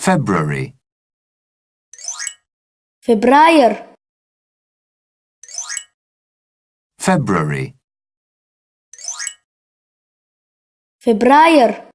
February, February. February, February.